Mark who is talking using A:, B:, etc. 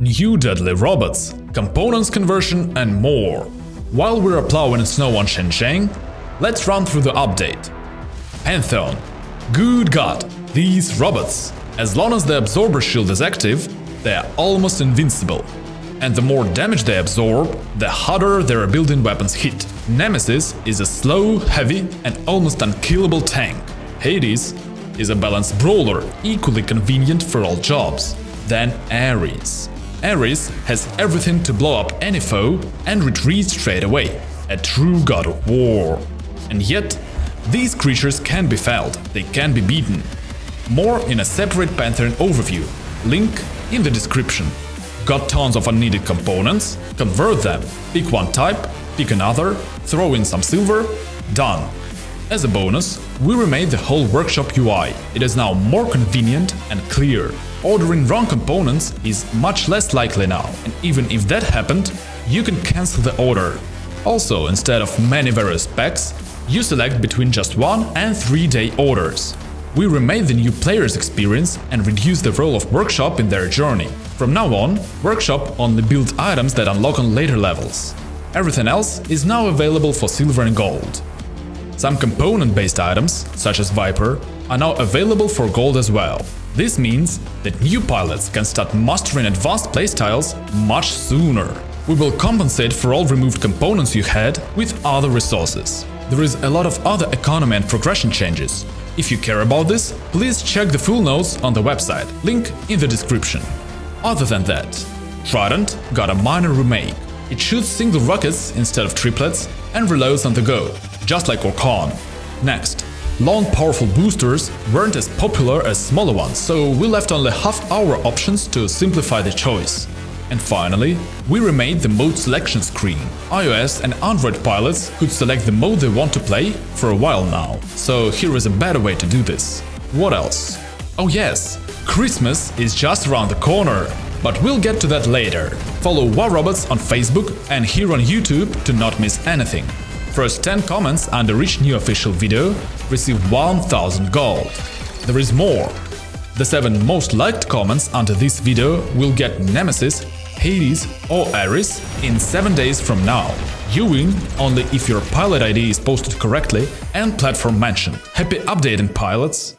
A: new deadly robots, components conversion and more. While we're plowing snow on Shenzhen, let's run through the update. Pantheon. Good god, these robots. As long as the absorber shield is active, they are almost invincible. And the more damage they absorb, the harder their built-in weapons hit. Nemesis is a slow, heavy and almost unkillable tank. Hades is a balanced brawler, equally convenient for all jobs. Then Ares. Ares has everything to blow up any foe and retreat straight away. A true god of war. And yet, these creatures can be felled, they can be beaten. More in a separate Pantheon overview, link in the description. Got tons of unneeded components? Convert them. Pick one type, pick another, throw in some silver, done. As a bonus, we remade the whole workshop UI. It is now more convenient and clear. Ordering wrong components is much less likely now, and even if that happened, you can cancel the order. Also, instead of many various packs, you select between just one and three day orders. We remade the new player's experience and reduced the role of Workshop in their journey. From now on, Workshop only builds items that unlock on later levels. Everything else is now available for silver and gold. Some component-based items, such as Viper, are now available for gold as well. This means that new pilots can start mastering advanced playstyles much sooner. We will compensate for all removed components you had with other resources. There is a lot of other economy and progression changes. If you care about this, please check the full notes on the website, link in the description. Other than that, Trident got a minor remake. It shoots single rockets instead of triplets and reloads on the go, just like Orkan. Next, long powerful boosters weren't as popular as smaller ones, so we left only half-hour options to simplify the choice. And finally, we remade the mode selection screen. iOS and Android pilots could select the mode they want to play for a while now, so here is a better way to do this. What else? Oh yes, Christmas is just around the corner! But we'll get to that later. Follow War Robots on Facebook and here on YouTube to not miss anything. First 10 comments under each new official video receive 1000 gold. There is more. The 7 most liked comments under this video will get Nemesis, Hades or Ares in 7 days from now. You win only if your pilot ID is posted correctly and platform mentioned. Happy updating pilots!